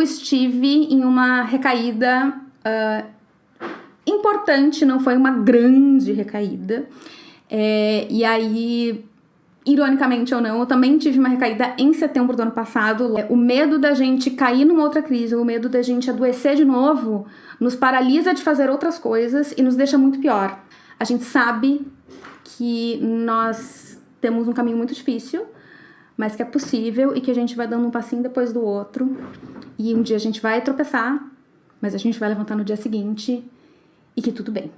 eu estive em uma recaída uh, importante, não foi uma grande recaída. É, e aí, ironicamente ou não, eu também tive uma recaída em setembro do ano passado. O medo da gente cair numa outra crise, o medo da gente adoecer de novo, nos paralisa de fazer outras coisas e nos deixa muito pior. A gente sabe que nós temos um caminho muito difícil, mas que é possível e que a gente vai dando um passinho depois do outro. E um dia a gente vai tropeçar, mas a gente vai levantar no dia seguinte e que tudo bem.